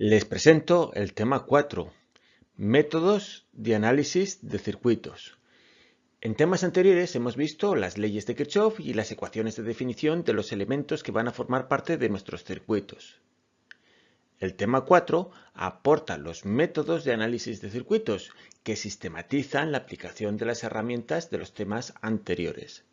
Les presento el tema 4, métodos de análisis de circuitos. En temas anteriores hemos visto las leyes de Kirchhoff y las ecuaciones de definición de los elementos que van a formar parte de nuestros circuitos. El tema 4 aporta los métodos de análisis de circuitos que sistematizan la aplicación de las herramientas de los temas anteriores.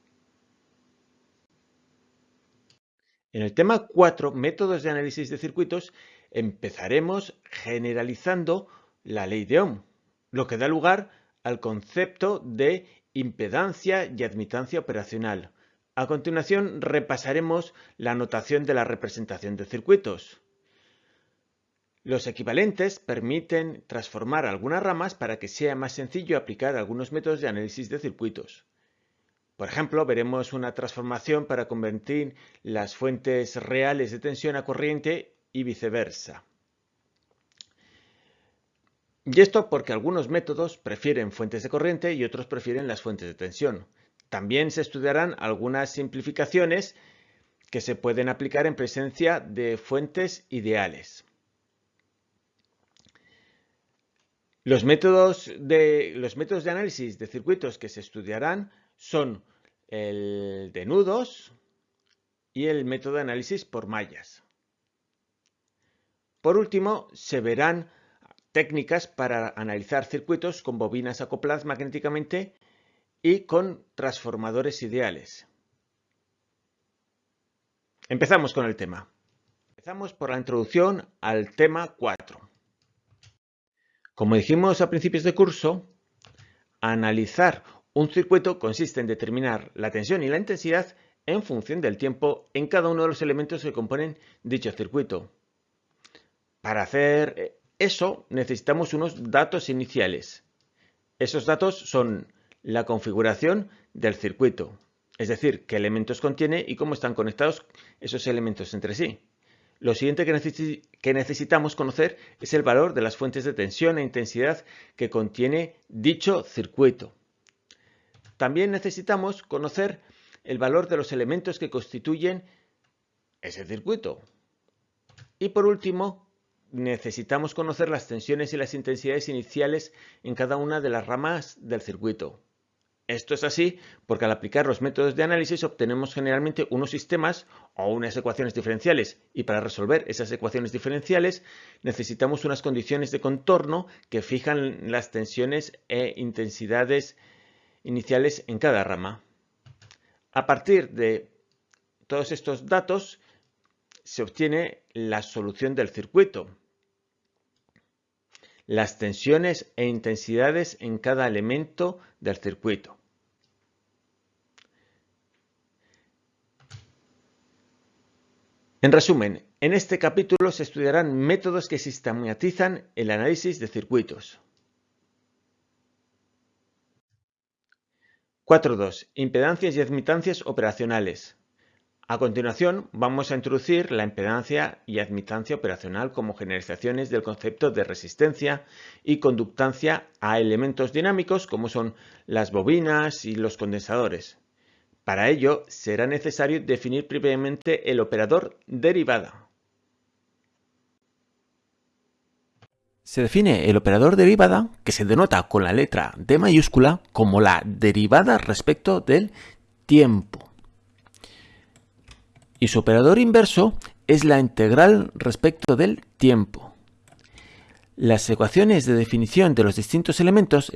En el tema 4, métodos de análisis de circuitos, empezaremos generalizando la ley de Ohm, lo que da lugar al concepto de impedancia y admitancia operacional. A continuación repasaremos la notación de la representación de circuitos. Los equivalentes permiten transformar algunas ramas para que sea más sencillo aplicar algunos métodos de análisis de circuitos. Por ejemplo, veremos una transformación para convertir las fuentes reales de tensión a corriente y viceversa. Y esto porque algunos métodos prefieren fuentes de corriente y otros prefieren las fuentes de tensión. También se estudiarán algunas simplificaciones que se pueden aplicar en presencia de fuentes ideales. Los métodos de, los métodos de análisis de circuitos que se estudiarán son el de nudos y el método de análisis por mallas. Por último, se verán técnicas para analizar circuitos con bobinas acopladas magnéticamente y con transformadores ideales. Empezamos con el tema. Empezamos por la introducción al tema 4. Como dijimos a principios de curso, analizar un circuito consiste en determinar la tensión y la intensidad en función del tiempo en cada uno de los elementos que componen dicho circuito. Para hacer eso necesitamos unos datos iniciales. Esos datos son la configuración del circuito, es decir, qué elementos contiene y cómo están conectados esos elementos entre sí. Lo siguiente que, que, necesitamos conocer es el valor de las fuentes de tensión e intensidad que contiene dicho circuito. También necesitamos conocer el valor de los elementos que constituyen ese circuito. Y por último, necesitamos conocer las tensiones y las intensidades iniciales en cada una de las ramas del circuito. Esto es así porque al aplicar los métodos de análisis obtenemos generalmente unos sistemas o unas ecuaciones diferenciales y para resolver esas ecuaciones diferenciales necesitamos unas condiciones de contorno que fijan las tensiones e intensidades iniciales en cada rama. A partir de todos estos datos se obtiene la solución del circuito, las tensiones e intensidades en cada elemento del circuito. En resumen, en este capítulo se estudiarán métodos que sistematizan el análisis de circuitos. 4.2. Impedancias y admitancias operacionales. A continuación, vamos a introducir la impedancia y admitancia operacional como generalizaciones del concepto de resistencia y conductancia a elementos dinámicos como son las bobinas y los condensadores. Para ello, será necesario definir previamente el operador derivada. Se define el operador derivada, que se denota con la letra D mayúscula, como la derivada respecto del tiempo. Y su operador inverso es la integral respecto del tiempo. Las ecuaciones de definición de los distintos elementos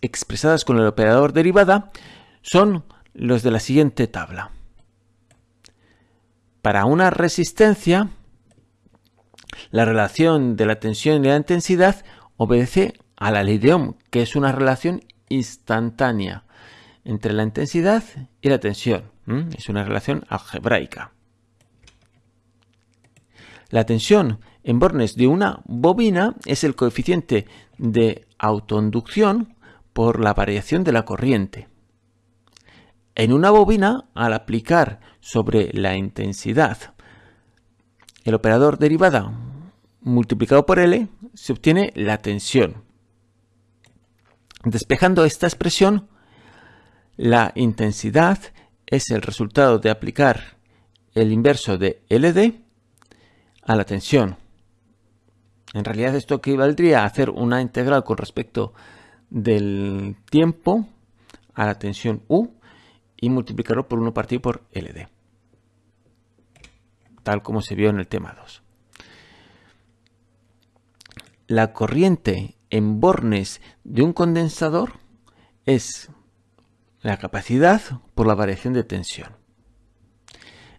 expresadas con el operador derivada son los de la siguiente tabla. Para una resistencia, la relación de la tensión y la intensidad obedece a la ley de Ohm, que es una relación instantánea entre la intensidad y la tensión. Es una relación algebraica. La tensión en bornes de una bobina es el coeficiente de autoinducción por la variación de la corriente. En una bobina, al aplicar sobre la intensidad el operador derivada multiplicado por L, se obtiene la tensión. Despejando esta expresión, la intensidad es el resultado de aplicar el inverso de LD a la tensión. En realidad esto equivaldría a hacer una integral con respecto del tiempo a la tensión U y multiplicarlo por 1 partido por LD. Tal como se vio en el tema 2. La corriente en bornes de un condensador es la capacidad por la variación de tensión.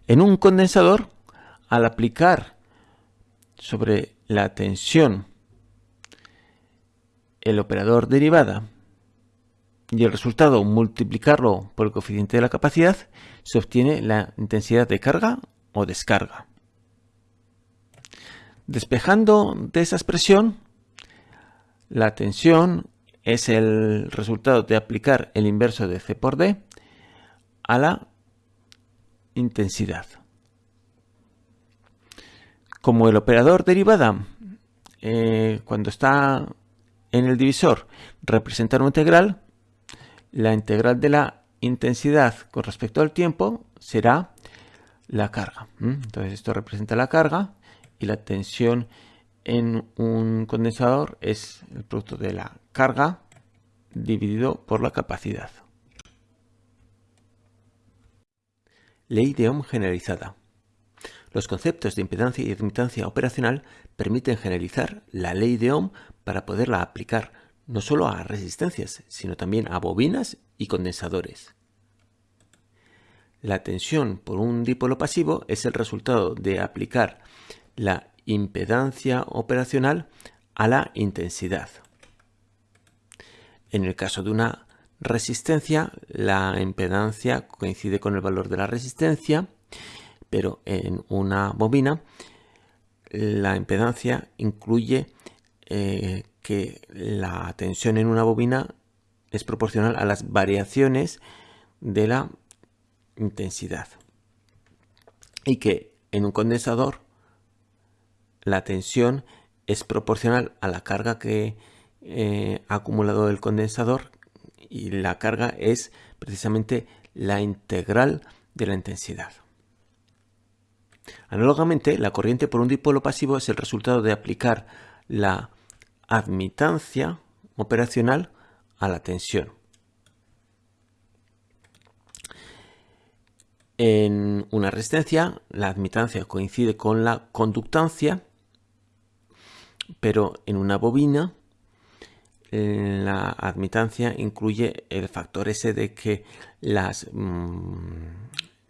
En un condensador, al aplicar sobre la tensión el operador derivada y el resultado multiplicarlo por el coeficiente de la capacidad, se obtiene la intensidad de carga o descarga. Despejando de esa expresión, la tensión es el resultado de aplicar el inverso de C por D a la intensidad. Como el operador derivada, eh, cuando está en el divisor, representa una integral, la integral de la intensidad con respecto al tiempo será la carga. Entonces esto representa la carga y la tensión en un condensador es el producto de la carga dividido por la capacidad. Ley de Ohm generalizada. Los conceptos de impedancia y admitancia operacional permiten generalizar la ley de Ohm para poderla aplicar no solo a resistencias, sino también a bobinas y condensadores. La tensión por un dipolo pasivo es el resultado de aplicar la impedancia operacional a la intensidad. En el caso de una resistencia, la impedancia coincide con el valor de la resistencia, pero en una bobina la impedancia incluye eh, que la tensión en una bobina es proporcional a las variaciones de la intensidad y que en un condensador la tensión es proporcional a la carga que eh, ha acumulado el condensador y la carga es precisamente la integral de la intensidad. Análogamente, la corriente por un dipolo pasivo es el resultado de aplicar la admitancia operacional a la tensión. En una resistencia, la admitancia coincide con la conductancia, pero en una bobina, la admitancia incluye el factor ese de que las, mm,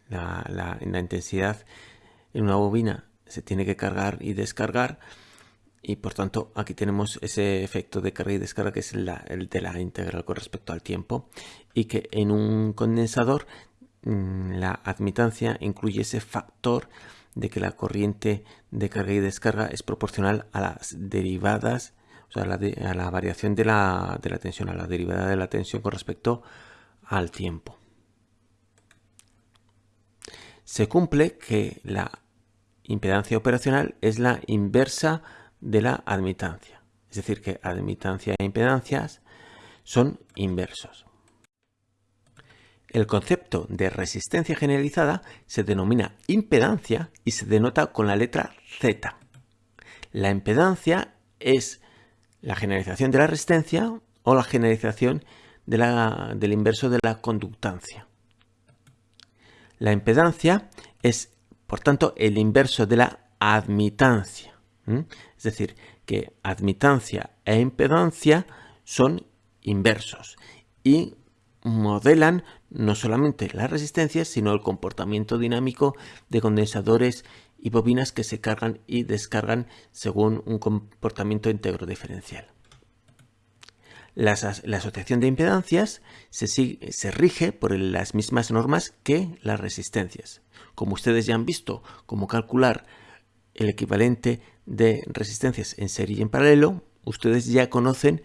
la, intensidad en una bobina se tiene que cargar y descargar y por tanto aquí tenemos ese efecto de carga y descarga que es el de la integral con respecto al tiempo y que en un condensador mm, la admitancia incluye ese factor de que la corriente de carga y descarga es proporcional a las derivadas o sea, a la, variación de la, de la tensión, a la derivada de la tensión con respecto al tiempo. Se cumple que la impedancia operacional es la inversa de la admitancia. Es decir, que admitancia e impedancias son inversos. El concepto de resistencia generalizada se denomina impedancia y se denota con la letra Z. La impedancia es la generalización de la resistencia o la generalización del inverso de la conductancia. La impedancia es, por tanto, el inverso de la admitancia. Es decir, que admitancia e impedancia son inversos y modelan no solamente la resistencia, sino el comportamiento dinámico de condensadores y bobinas que se cargan y descargan según un comportamiento íntegro diferencial. La, asociación de impedancias se, se rige por las mismas normas que las resistencias. Como ustedes ya han visto cómo calcular el equivalente de resistencias en serie y en paralelo, ustedes ya conocen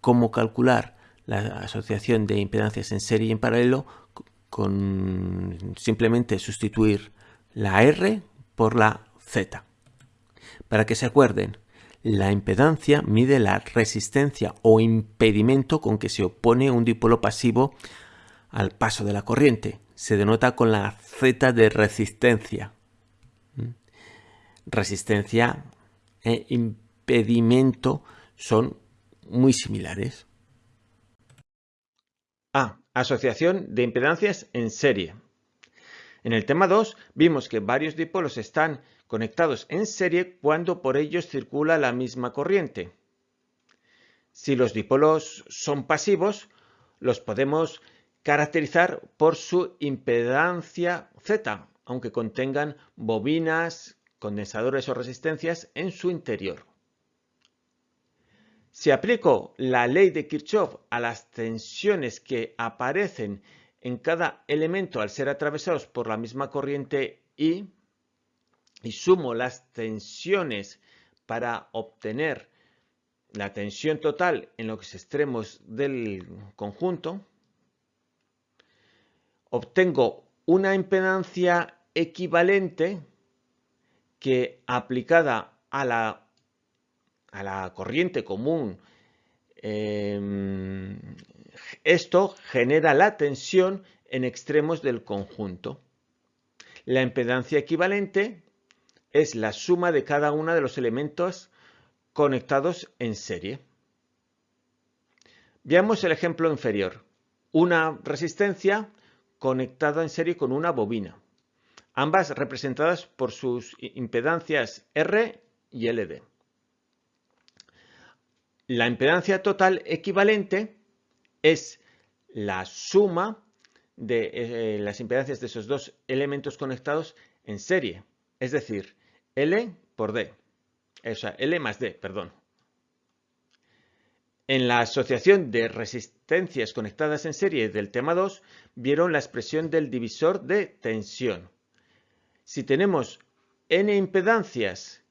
cómo calcular la asociación de impedancias en serie y en paralelo con simplemente sustituir la R por la Z. Para que se acuerden, la impedancia mide la resistencia o impedimento con que se opone un dipolo pasivo al paso de la corriente. Se denota con la Z de resistencia. ¿Mm? Resistencia e impedimento son muy similares. A. Asociación de impedancias en serie. En el tema 2 vimos que varios dipolos están conectados en serie cuando por ellos circula la misma corriente. Si los dipolos son pasivos, los podemos caracterizar por su impedancia Z, aunque contengan bobinas, condensadores o resistencias en su interior. Si aplico la ley de Kirchhoff a las tensiones que aparecen en cada elemento al ser atravesados por la misma corriente I y sumo las tensiones para obtener la tensión total en los extremos del conjunto, obtengo una impedancia equivalente que aplicada a la, a la corriente común, em, esto genera la tensión en extremos del conjunto. La impedancia equivalente es la suma de cada uno de los elementos conectados en serie. Veamos el ejemplo inferior. Una resistencia conectada en serie con una bobina, ambas representadas por sus impedancias R y LD. La impedancia total equivalente es la suma de eh, las impedancias de esos dos elementos conectados en serie, es decir, L por D, o sea, L más D, perdón. En la asociación de resistencias conectadas en serie del tema 2, vieron la expresión del divisor de tensión. Si tenemos n impedancias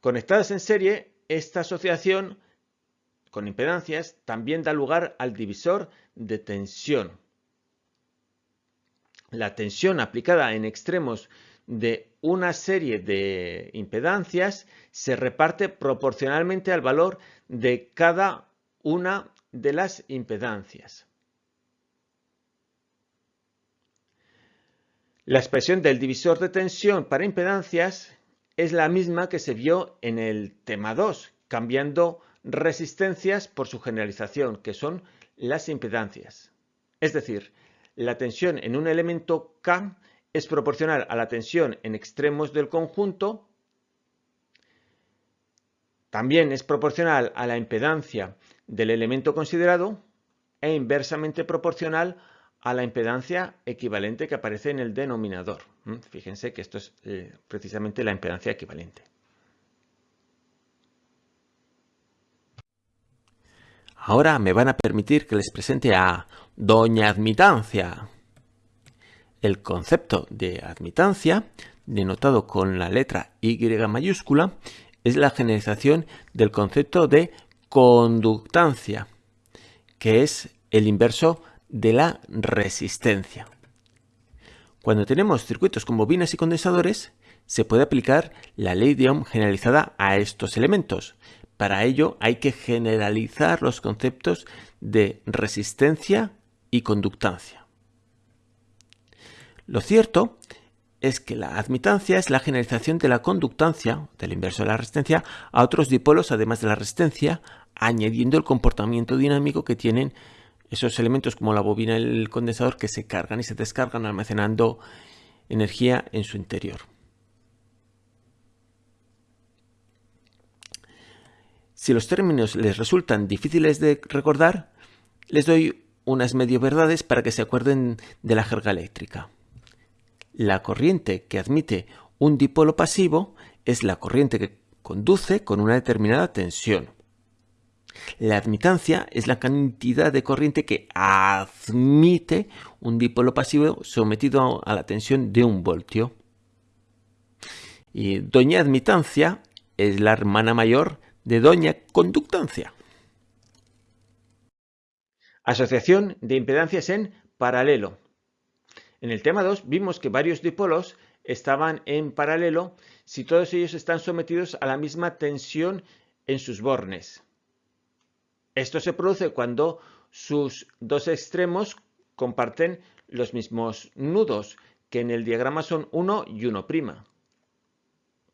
conectadas en serie, esta asociación con impedancias también da lugar al divisor de tensión. La tensión aplicada en extremos de una serie de impedancias se reparte proporcionalmente al valor de cada una de las impedancias. La expresión del divisor de tensión para impedancias es la misma que se vio en el tema 2, cambiando resistencias por su generalización, que son las impedancias. Es decir, la tensión en un elemento K es proporcional a la tensión en extremos del conjunto, también es proporcional a la impedancia del elemento considerado e inversamente proporcional a la impedancia equivalente que aparece en el denominador. ¿Mm? Fíjense que esto es eh, precisamente la impedancia equivalente. Ahora me van a permitir que les presente a Doña Admitancia. El concepto de admitancia, denotado con la letra Y mayúscula, es la generalización del concepto de conductancia, que es el inverso de la resistencia. Cuando tenemos circuitos con bobinas y condensadores, se puede aplicar la ley de Ohm generalizada a estos elementos. Para ello hay que generalizar los conceptos de resistencia y conductancia. Lo cierto es que la admitancia es la generalización de la conductancia, del inverso de la resistencia, a otros dipolos además de la resistencia, añadiendo el comportamiento dinámico que tienen esos elementos como la bobina y el condensador que se cargan y se descargan almacenando energía en su interior. Si los términos les resultan difíciles de recordar, les doy unas medio verdades para que se acuerden de la jerga eléctrica. La corriente que admite un dipolo pasivo es la corriente que conduce con una determinada tensión. La admitancia es la cantidad de corriente que admite un dipolo pasivo sometido a la tensión de un voltio. Y doña admitancia es la hermana mayor de doña conductancia. Asociación de impedancias en paralelo. En el tema 2 vimos que varios dipolos estaban en paralelo si todos ellos están sometidos a la misma tensión en sus bornes. Esto se produce cuando sus dos extremos comparten los mismos nudos, que en el diagrama son 1 y 1'.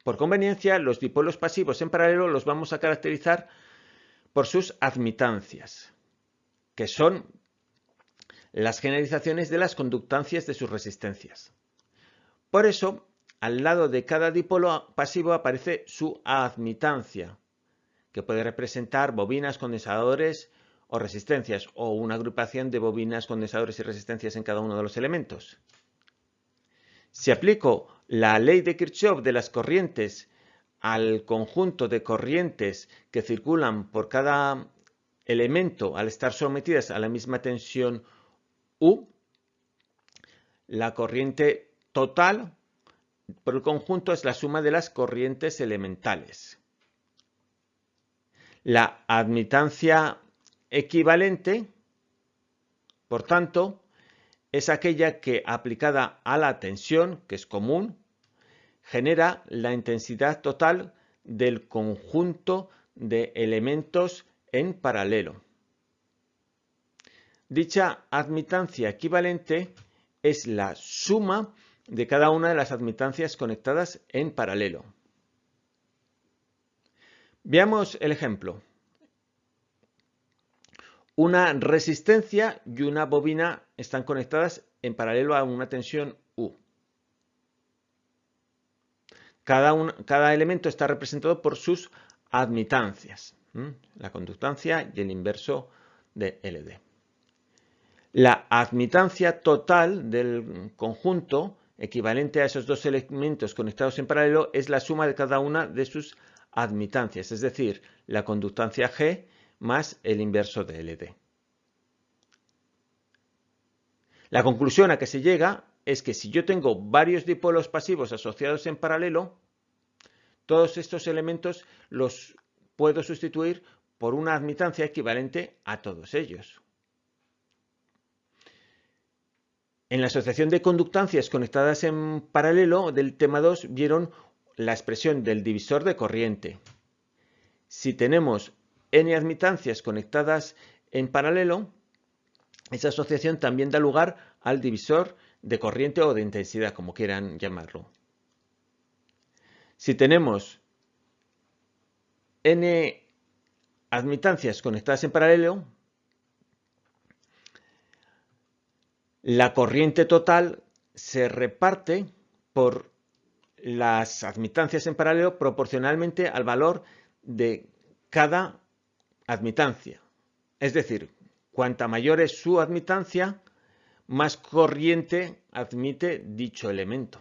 Por conveniencia, los dipolos pasivos en paralelo los vamos a caracterizar por sus admitancias, que son las generalizaciones de las conductancias de sus resistencias. Por eso, al lado de cada dipolo pasivo aparece su admitancia, que puede representar bobinas, condensadores o resistencias, o una agrupación de bobinas, condensadores y resistencias en cada uno de los elementos. Si aplico la ley de Kirchhoff de las corrientes al conjunto de corrientes que circulan por cada elemento al estar sometidas a la misma tensión U, la corriente total por el conjunto es la suma de las corrientes elementales. La admitancia equivalente, por tanto, es aquella que aplicada a la tensión, que es común, genera la intensidad total del conjunto de elementos en paralelo. Dicha admitancia equivalente es la suma de cada una de las admitancias conectadas en paralelo. Veamos el ejemplo. Una resistencia y una bobina están conectadas en paralelo a una tensión U. Cada, elemento está representado por sus admitancias, la conductancia y el inverso de LD. La admitancia total del conjunto equivalente a esos dos elementos conectados en paralelo es la suma de cada una de sus admitancias, es decir, la conductancia G más el inverso de LD. La conclusión a que se llega es que si yo tengo varios dipolos pasivos asociados en paralelo, todos estos elementos los puedo sustituir por una admitancia equivalente a todos ellos. En la asociación de conductancias conectadas en paralelo del tema 2 vieron la expresión del divisor de corriente. Si tenemos n admitancias conectadas en paralelo, esa asociación también da lugar al divisor de corriente o de intensidad, como quieran llamarlo. Si tenemos n admitancias conectadas en paralelo, la corriente total se reparte por las admitancias en paralelo proporcionalmente al valor de cada admitancia. Es decir, cuanta mayor es su admitancia, más corriente admite dicho elemento.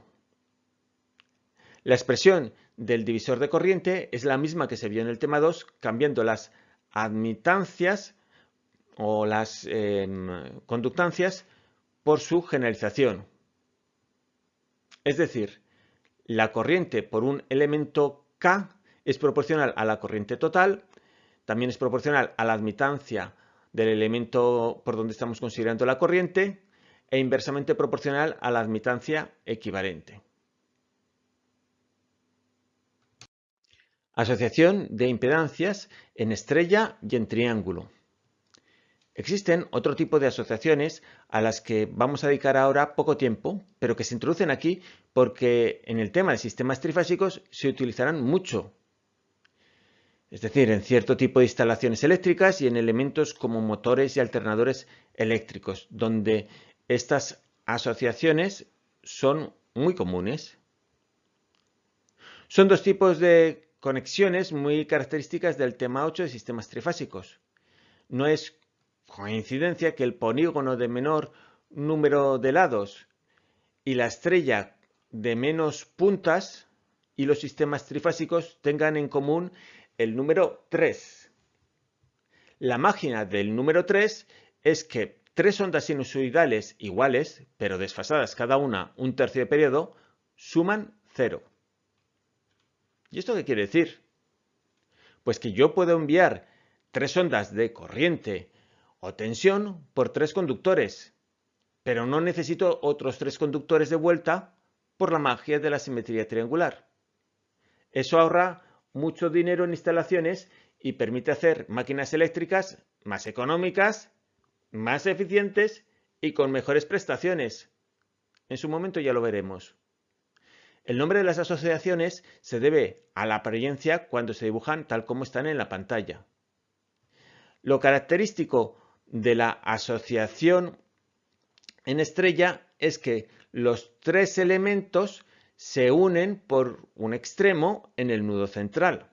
La expresión del divisor de corriente es la misma que se vio en el tema 2, cambiando las admitancias o las em, conductancias por su generalización. Es decir, la corriente por un elemento K es proporcional a la corriente total, también es proporcional a la admitancia del elemento por donde estamos considerando la corriente e inversamente proporcional a la admitancia equivalente. Asociación de impedancias en estrella y en triángulo. Existen otro tipo de asociaciones a las que vamos a dedicar ahora poco tiempo, pero que se introducen aquí porque en el tema de sistemas trifásicos se utilizarán mucho. Es decir, en cierto tipo de instalaciones eléctricas y en elementos como motores y alternadores eléctricos, donde estas asociaciones son muy comunes. Son dos tipos de conexiones muy características del tema 8 de sistemas trifásicos. No es coincidencia que el polígono de menor número de lados y la estrella de menos puntas y los sistemas trifásicos tengan en común el número 3. La máquina del número 3 es que tres ondas sinusoidales iguales, pero desfasadas cada una un tercio de periodo, suman 0. ¿Y esto qué quiere decir? Pues que yo puedo enviar tres ondas de corriente o tensión por tres conductores, pero no necesito otros tres conductores de vuelta por la magia de la simetría triangular. Eso ahorra mucho dinero en instalaciones y permite hacer máquinas eléctricas más económicas, más eficientes y con mejores prestaciones. En su momento ya lo veremos. El nombre de las asociaciones se debe a la apariencia cuando se dibujan tal como están en la pantalla. Lo característico de la asociación en estrella es que los tres elementos se unen por un extremo en el nudo central,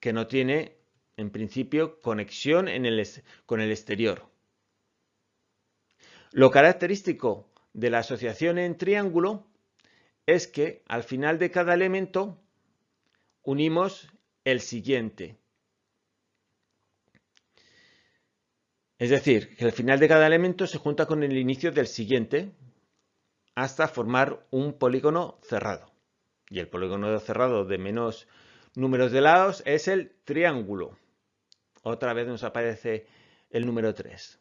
que no tiene en principio conexión con el exterior. Lo característico de la asociación en triángulo es que al final de cada elemento unimos el siguiente. Es decir, que al final de cada elemento se junta con el inicio del siguiente hasta formar un polígono cerrado. Y el polígono cerrado de menos números de lados es el triángulo. Otra vez nos aparece el número 3.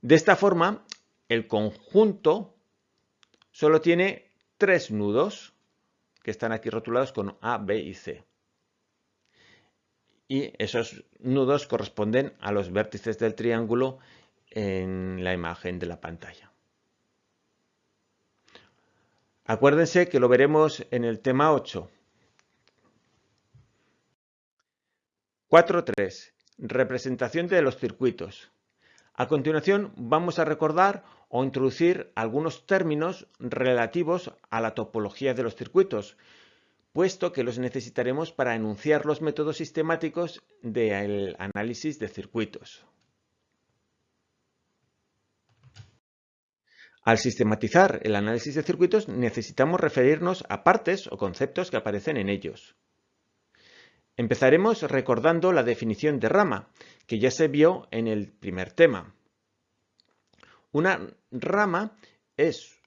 De esta forma, el conjunto solo tiene tres nudos que están aquí rotulados con A, B y C y esos nudos corresponden a los vértices del triángulo en la imagen de la pantalla. Acuérdense que lo veremos en el tema 8. 4.3. Representación de los circuitos. A continuación vamos a recordar o introducir algunos términos relativos a la topología de los circuitos, puesto que los necesitaremos para enunciar los métodos sistemáticos del análisis de circuitos. Al sistematizar el análisis de circuitos necesitamos referirnos a partes o conceptos que aparecen en ellos. Empezaremos recordando la definición de rama, que ya se vio en el primer tema. Una rama es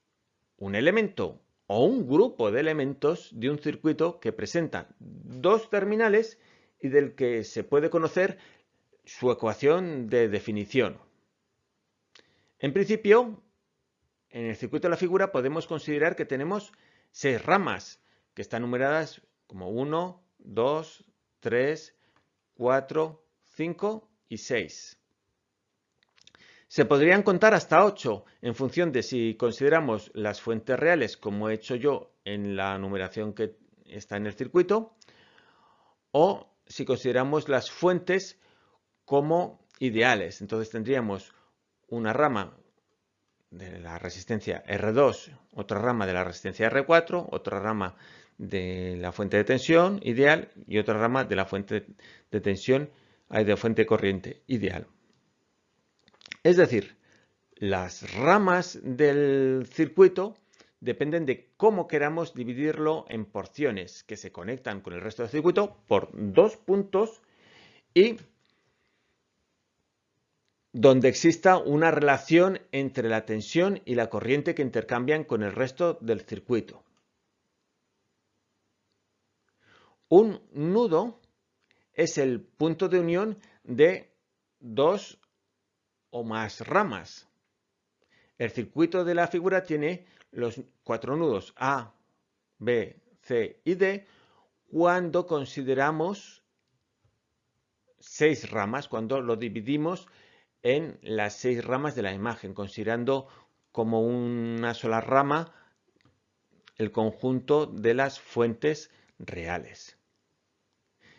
un elemento o un grupo de elementos de un circuito que presenta dos terminales y del que se puede conocer su ecuación de definición. En principio, en el circuito de la figura podemos considerar que tenemos seis ramas que están numeradas como 1, 2, 3, 4, 5 y 6. Se podrían contar hasta 8 en función de si consideramos las fuentes reales como he hecho yo en la numeración que está en el circuito o si consideramos las fuentes como ideales. Entonces tendríamos una rama de la resistencia R2, otra rama de la resistencia R4, otra rama de la fuente de tensión ideal y otra rama de la fuente de tensión, de fuente corriente ideal. Es decir, las ramas del circuito dependen de cómo queramos dividirlo en porciones que se conectan con el resto del circuito por dos puntos y donde exista una relación entre la tensión y la corriente que intercambian con el resto del circuito. Un nudo es el punto de unión de dos o más ramas. El circuito de la figura tiene los cuatro nudos A, B, C y D cuando consideramos seis ramas, cuando lo dividimos en las seis ramas de la imagen, considerando como una sola rama el conjunto de las fuentes reales.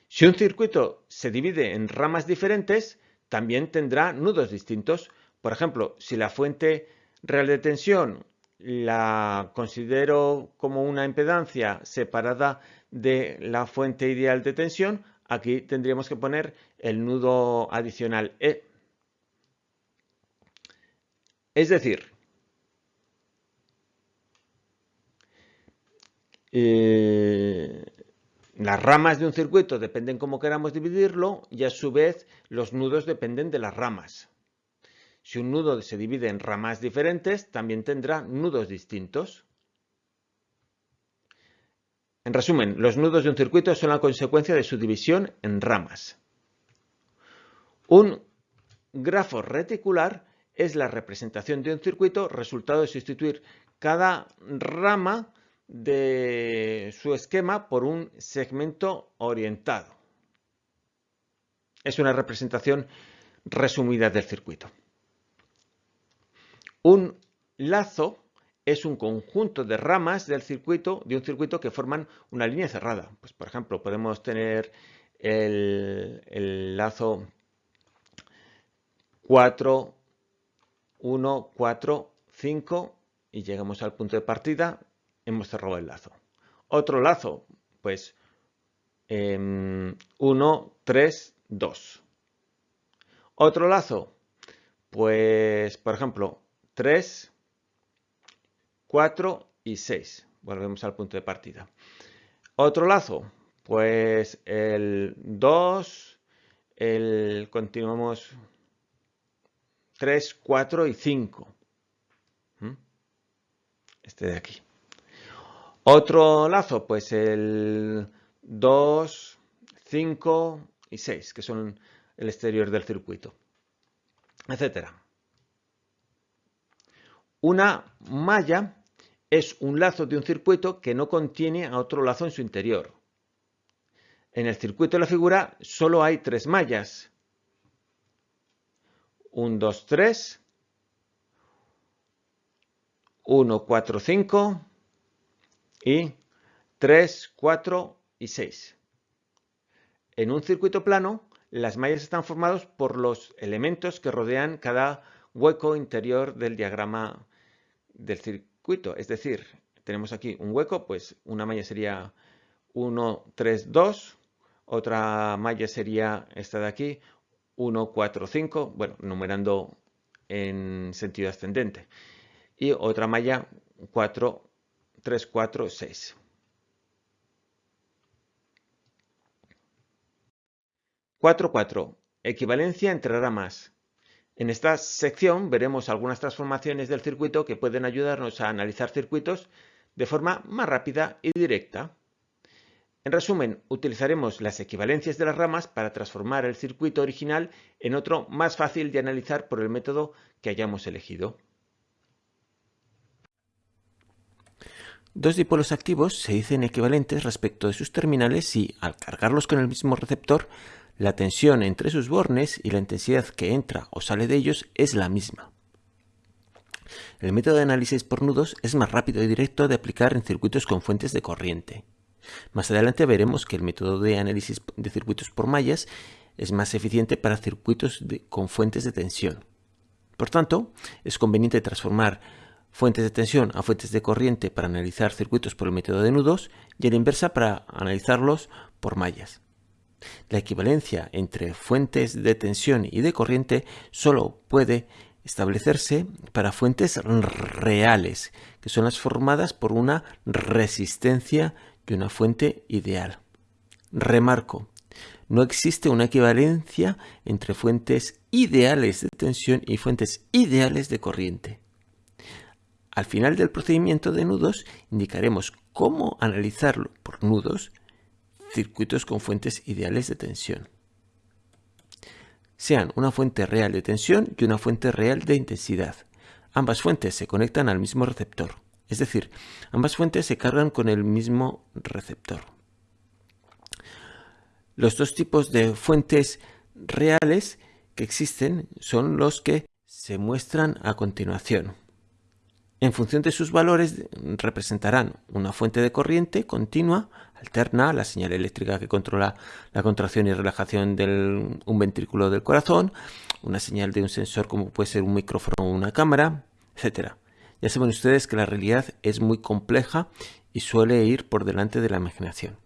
Si un circuito se divide en ramas diferentes, también tendrá nudos distintos. Por ejemplo, si la fuente real de tensión la considero como una impedancia separada de la fuente ideal de tensión, aquí tendríamos que poner el nudo adicional E. Es decir, eh, las ramas de un circuito dependen cómo queramos dividirlo y a su vez los nudos dependen de las ramas. Si un nudo se divide en ramas diferentes, también tendrá nudos distintos. En resumen, los nudos de un circuito son la consecuencia de su división en ramas. Un grafo reticular es la representación de un circuito resultado de sustituir cada rama de su esquema por un segmento orientado. Es una representación resumida del circuito. Un lazo es un conjunto de ramas del circuito, de un circuito que forman una línea cerrada. Pues, por ejemplo, podemos tener el, el lazo 4, 1, 4, 5 y llegamos al punto de partida, hemos cerrado el lazo. Otro lazo, pues 1, 3, 2. Otro lazo, pues por ejemplo 3, 4 y 6. Volvemos al punto de partida. Otro lazo, pues el 2, el continuamos 3, 4 y 5. ¿Mm? Este de aquí. Otro lazo, pues el 2, 5 y 6, que son el exterior del circuito, etcétera. Una malla es un lazo de un circuito que no contiene a otro lazo en su interior. En el circuito de la figura solo hay tres mallas. 1, 2, 3. 1, 4, 5. Y 3, 4 y 6. En un circuito plano, las mallas están formadas por los elementos que rodean cada hueco interior del diagrama del circuito. Es decir, tenemos aquí un hueco, pues una malla sería 1, 3, 2. Otra malla sería esta de aquí, 1, 4, 5, bueno, numerando en sentido ascendente. Y otra malla 4, 3, 4, 6. Cuatro, cuatro. Equivalencia entre ramas. En esta sección veremos algunas transformaciones del circuito que pueden ayudarnos a analizar circuitos de forma más rápida y directa. En resumen, utilizaremos las equivalencias de las ramas para transformar el circuito original en otro más fácil de analizar por el método que hayamos elegido. Dos dipolos activos se dicen equivalentes respecto de sus terminales si, al cargarlos con el mismo receptor, la tensión entre sus bornes y la intensidad que entra o sale de ellos es la misma. El método de análisis por nudos es más rápido y directo de aplicar en circuitos con fuentes de corriente. Más adelante veremos que el método de análisis de circuitos por mallas es más eficiente para circuitos con fuentes de tensión. Por tanto, es conveniente transformar fuentes de tensión a fuentes de corriente para analizar circuitos por el método de nudos y a la inversa para analizarlos por mallas. La equivalencia entre fuentes de tensión y de corriente solo puede establecerse para fuentes reales, que son las formadas por una resistencia una fuente ideal. Remarco, no existe una equivalencia entre fuentes ideales de tensión y fuentes ideales de corriente. Al final del procedimiento de nudos indicaremos cómo analizarlo por nudos circuitos con fuentes ideales de tensión. Sean una fuente real de tensión y una fuente real de intensidad. Ambas fuentes se conectan al mismo receptor. Es decir, ambas fuentes se cargan con el mismo receptor. Los dos tipos de fuentes reales que existen son los que se muestran a continuación. En función de sus valores representarán una fuente de corriente continua, alterna, la señal eléctrica que controla la contracción y relajación de un ventrículo del corazón, una señal de un sensor como puede ser un micrófono o una cámara, etc. Ya saben ustedes que la realidad es muy compleja y suele ir por delante de la imaginación.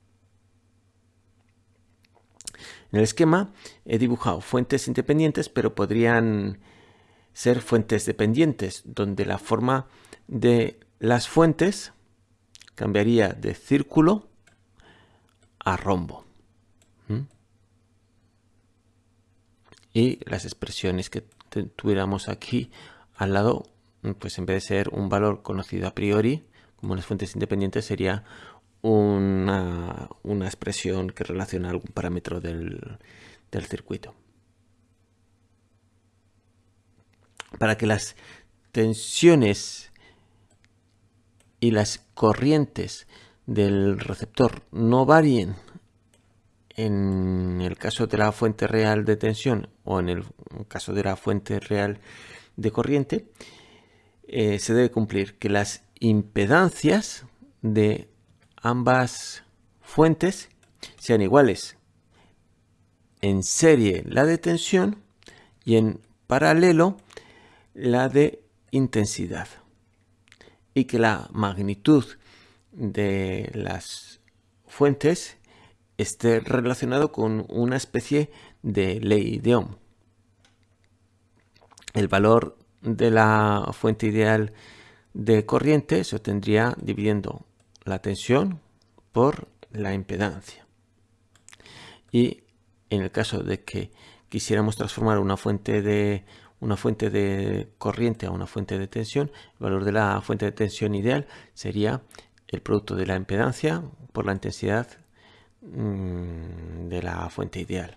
En el esquema he dibujado fuentes independientes, pero podrían ser fuentes dependientes, donde la forma de las fuentes cambiaría de círculo a rombo. ¿Mm? Y las expresiones que tuviéramos aquí al lado pues en vez de ser un valor conocido a priori, como las fuentes independientes, sería una, expresión que relaciona algún parámetro del, del circuito. Para que las tensiones y las corrientes del receptor no varíen en el caso de la fuente real de tensión o en el caso de la fuente real de corriente, eh, se debe cumplir que las impedancias de ambas fuentes sean iguales. En serie la de tensión y en paralelo la de intensidad. Y que la magnitud de las fuentes esté relacionado con una especie de ley de Ohm. El valor de la fuente ideal de corriente se obtendría dividiendo la tensión por la impedancia. Y en el caso de que quisiéramos transformar una fuente de una fuente de corriente a una fuente de tensión, el valor de la fuente de tensión ideal sería el producto de la impedancia por la intensidad mm, de la fuente ideal.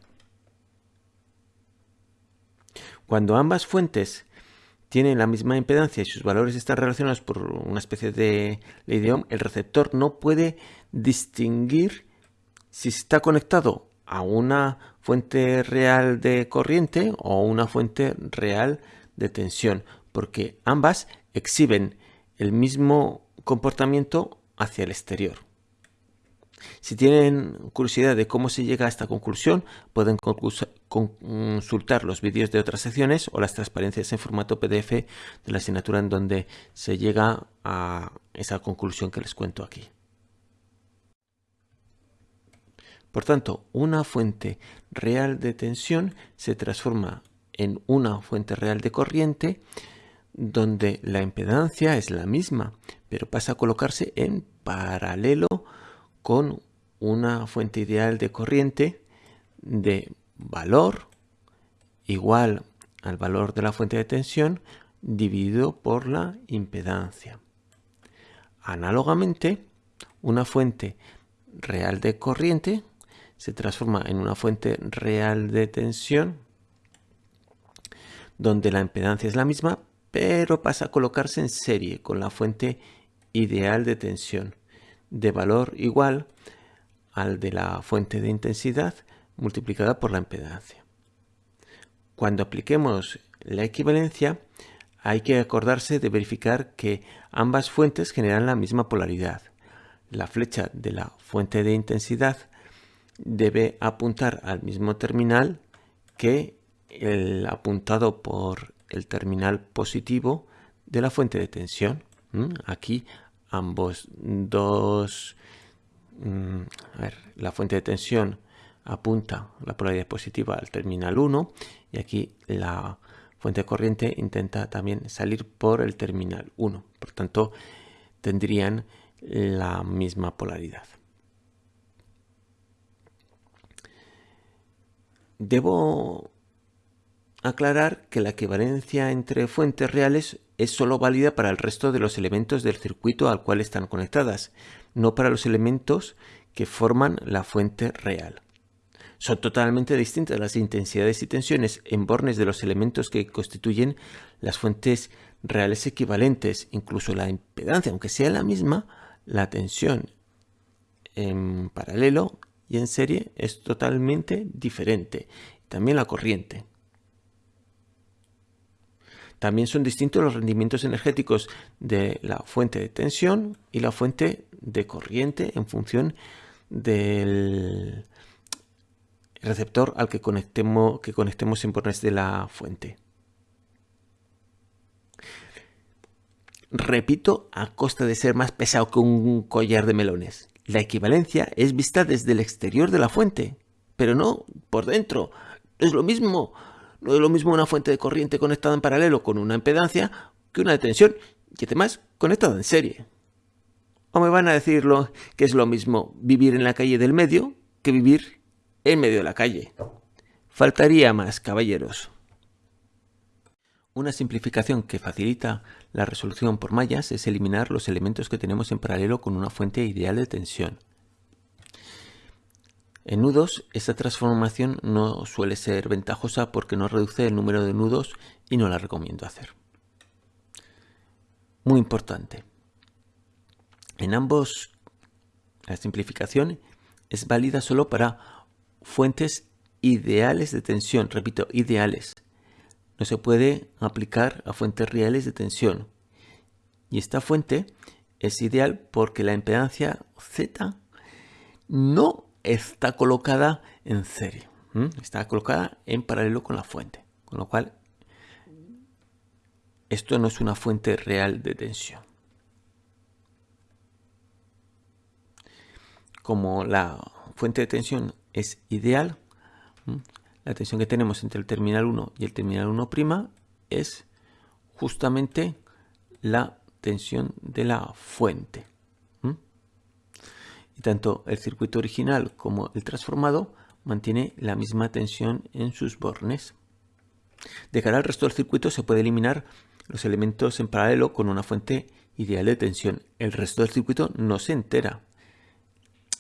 Cuando ambas fuentes tienen la misma impedancia y sus valores están relacionados por una especie de ley de Ohm, el receptor no puede distinguir si está conectado a una fuente real de corriente o una fuente real de tensión, porque ambas exhiben el mismo comportamiento hacia el exterior. Si tienen curiosidad de cómo se llega a esta conclusión, pueden consultar los vídeos de otras secciones o las transparencias en formato PDF de la asignatura en donde se llega a esa conclusión que les cuento aquí. Por tanto, una fuente real de tensión se transforma en una fuente real de corriente donde la impedancia es la misma, pero pasa a colocarse en paralelo con una fuente ideal de corriente de valor igual al valor de la fuente de tensión dividido por la impedancia. Análogamente, una fuente real de corriente se transforma en una fuente real de tensión donde la impedancia es la misma, pero pasa a colocarse en serie con la fuente ideal de tensión de valor igual al de la fuente de intensidad multiplicada por la impedancia. Cuando apliquemos la equivalencia, hay que acordarse de verificar que ambas fuentes generan la misma polaridad. La flecha de la fuente de intensidad debe apuntar al mismo terminal que el apuntado por el terminal positivo de la fuente de tensión. Aquí ambos dos, mm, la fuente de tensión apunta la polaridad positiva al terminal 1 y aquí la fuente de corriente intenta también salir por el terminal 1. Por tanto, tendrían la misma polaridad. Debo aclarar que la equivalencia entre fuentes reales es solo válida para el resto de los elementos del circuito al cual están conectadas, no para los elementos que forman la fuente real. Son totalmente distintas las intensidades y tensiones en bornes de los elementos que constituyen las fuentes reales equivalentes, incluso la impedancia, aunque sea la misma, la tensión en paralelo y en serie es totalmente diferente. También la corriente. También son distintos los rendimientos energéticos de la fuente de tensión y la fuente de corriente en función del receptor al que conectemos, que conectemos en bornes de la fuente. Repito, a costa de ser más pesado que un collar de melones. La equivalencia es vista desde el exterior de la fuente, pero no por dentro. Es lo mismo. No es lo mismo una fuente de corriente conectada en paralelo con una impedancia que una de tensión y además conectada en serie. O me van a decirlo que es lo mismo vivir en la calle del medio que vivir en medio de la calle. Faltaría más, caballeros. Una simplificación que facilita la resolución por mallas es eliminar los elementos que tenemos en paralelo con una fuente ideal de tensión. En nudos, esta transformación no suele ser ventajosa porque no reduce el número de nudos y no la recomiendo hacer. Muy importante. En ambos, la simplificación es válida solo para fuentes ideales de tensión. Repito, ideales. No se puede aplicar a fuentes reales de tensión. Y esta fuente es ideal porque la impedancia Z no está colocada en serie. Está colocada en paralelo con la fuente. Con lo cual, esto no es una fuente real de tensión. Como la fuente de tensión es ideal, la tensión que tenemos entre el terminal 1 y el terminal 1' es justamente la tensión de la fuente. Y tanto el circuito original como el transformado mantiene la misma tensión en sus bornes. De cara al resto del circuito se puede eliminar los elementos en paralelo con una fuente ideal de tensión. El resto del circuito no se entera.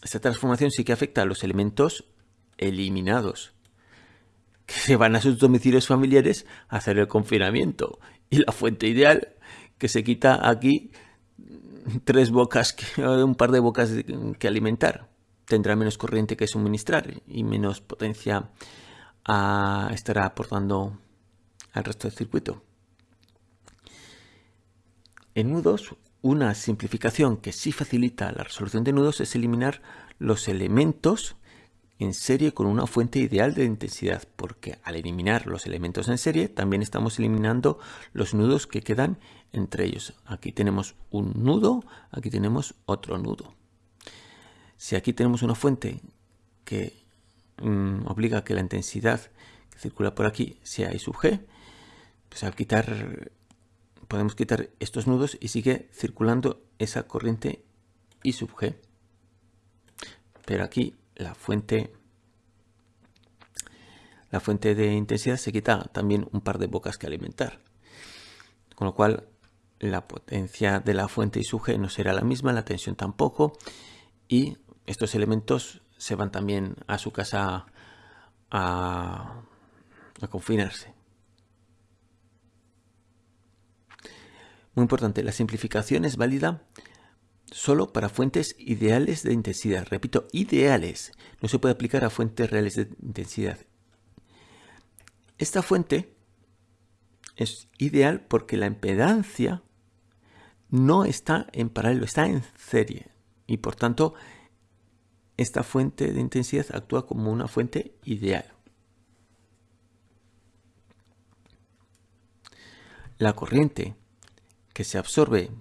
Esta transformación sí que afecta a los elementos eliminados, que se van a sus domicilios familiares a hacer el confinamiento. Y la fuente ideal, que se quita aquí tres bocas, un par de bocas que alimentar. Tendrá menos corriente que suministrar y menos potencia estará aportando al resto del circuito. En nudos, una simplificación que sí facilita la resolución de nudos es eliminar los elementos en serie con una fuente ideal de intensidad, porque al eliminar los elementos en serie también estamos eliminando los nudos que quedan entre ellos. Aquí tenemos un nudo, aquí tenemos otro nudo. Si aquí tenemos una fuente que mm, obliga a que la intensidad que circula por aquí sea I sub G, pues al quitar, podemos quitar estos nudos y sigue circulando esa corriente I sub G. Pero aquí la fuente la fuente de intensidad se quita también un par de bocas que alimentar. Con lo cual la potencia de la fuente y su G no será la misma, la tensión tampoco. Y estos elementos se van también a su casa a, a confinarse. Muy importante, la simplificación es válida solo para fuentes ideales de intensidad. Repito, ideales. No se puede aplicar a fuentes reales de intensidad. Esta fuente es ideal porque la impedancia no está en paralelo, está en serie. Y por tanto, esta fuente de intensidad actúa como una fuente ideal. La corriente que se absorbe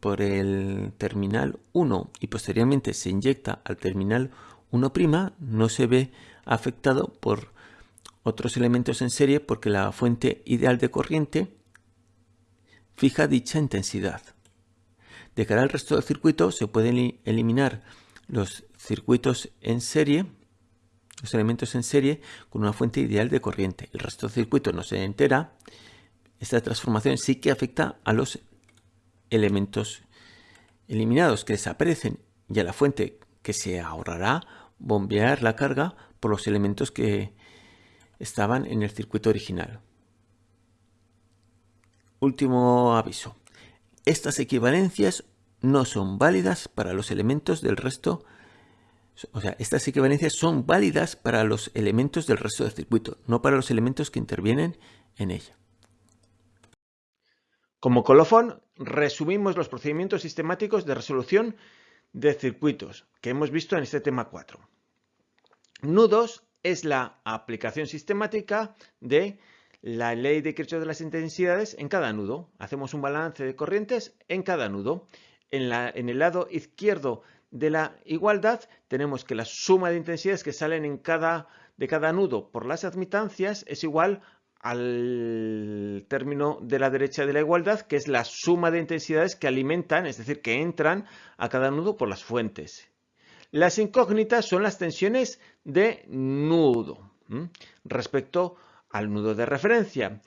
por el terminal 1 y posteriormente se inyecta al terminal 1' no se ve afectado por otros elementos en serie porque la fuente ideal de corriente fija dicha intensidad. De cara al resto del circuito se pueden eliminar los circuitos en serie, los elementos en serie con una fuente ideal de corriente. El resto del circuito no se entera. Esta transformación sí que afecta a los elementos eliminados que desaparecen y a la fuente que se ahorrará bombear la carga por los elementos que estaban en el circuito original. Último aviso. Estas equivalencias no son válidas para los elementos del resto o sea, estas equivalencias son válidas para los elementos del resto del circuito, no para los elementos que intervienen en ella. Como colofón, resumimos los procedimientos sistemáticos de resolución de circuitos que hemos visto en este tema 4. Nudos es la aplicación sistemática de la ley de Kirchhoff de las intensidades en cada nudo. Hacemos un balance de corrientes en cada nudo. En, el lado izquierdo de la igualdad tenemos que la suma de intensidades que salen en cada, de cada nudo por las admitancias es igual al término de la derecha de la igualdad, que es la suma de intensidades que alimentan, es decir, que entran a cada nudo por las fuentes. Las incógnitas son las tensiones de nudo respecto al nudo de referencia.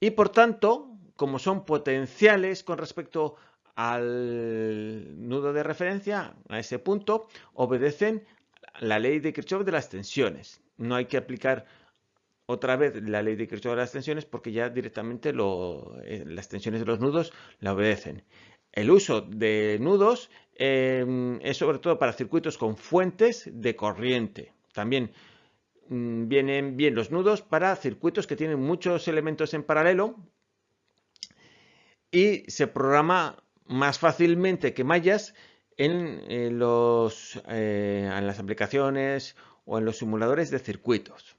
Y por tanto, como son potenciales con respecto al nudo de referencia, a ese punto, obedecen la ley de Kirchhoff de las tensiones. No hay que aplicar otra vez la ley de Kirchhoff de las tensiones porque ya directamente eh, las tensiones de los nudos la obedecen. El uso de nudos em, es sobre todo para circuitos con fuentes de corriente. También mm, vienen bien los nudos para circuitos que tienen muchos elementos en paralelo y se programa más fácilmente que mallas en, eh, eh, en las aplicaciones o en los simuladores de circuitos.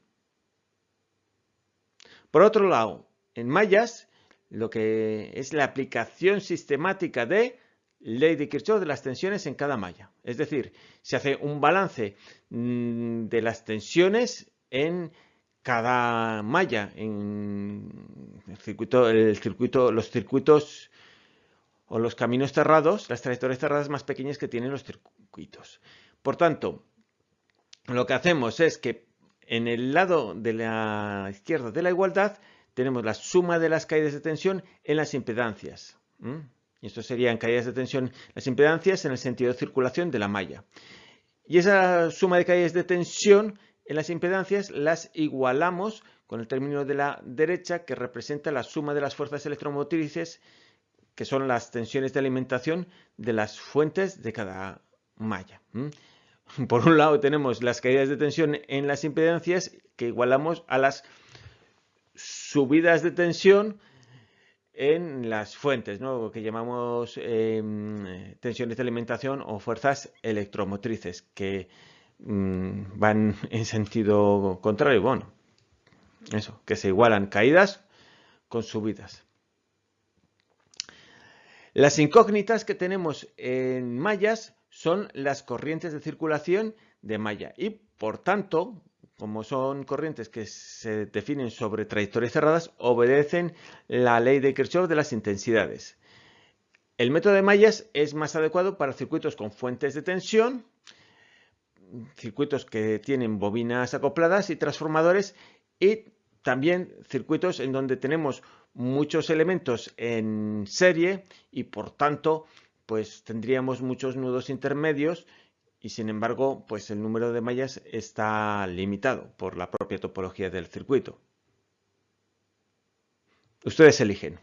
Por otro lado, en mallas, lo que es la aplicación sistemática de ley de Kirchhoff de las tensiones en cada malla. Es decir, se hace un balance mm, de las tensiones en cada malla, en el circuito, los circuitos o los caminos cerrados, las trayectorias cerradas más pequeñas que tienen los circuitos. Por tanto, lo que hacemos es que en el lado de la izquierda de la igualdad tenemos la suma de las caídas de tensión en las impedancias. Y esto serían caídas de tensión, las impedancias en el sentido de circulación de la malla. Y esa suma de caídas de tensión en las impedancias las igualamos con el término de la derecha que representa la suma de las fuerzas electromotrices que son las tensiones de alimentación de las fuentes de cada malla. Por un lado tenemos las caídas de tensión en las impedancias que igualamos a las subidas de tensión en las fuentes, ¿no? que llamamos em, tensiones de alimentación o fuerzas electromotrices, que mm, van en sentido contrario. Bueno, eso, que se igualan caídas con subidas. Las incógnitas que tenemos en mallas son las corrientes de circulación de malla y por tanto, como son corrientes que se definen sobre trayectorias cerradas, obedecen la ley de Kirchhoff de las intensidades. El método de mallas es más adecuado para circuitos con fuentes de tensión, circuitos que tienen bobinas acopladas y transformadores y también circuitos en donde tenemos muchos elementos en serie y por tanto pues tendríamos muchos nudos intermedios y sin embargo pues el número de mallas está limitado por la propia topología del circuito. Ustedes eligen.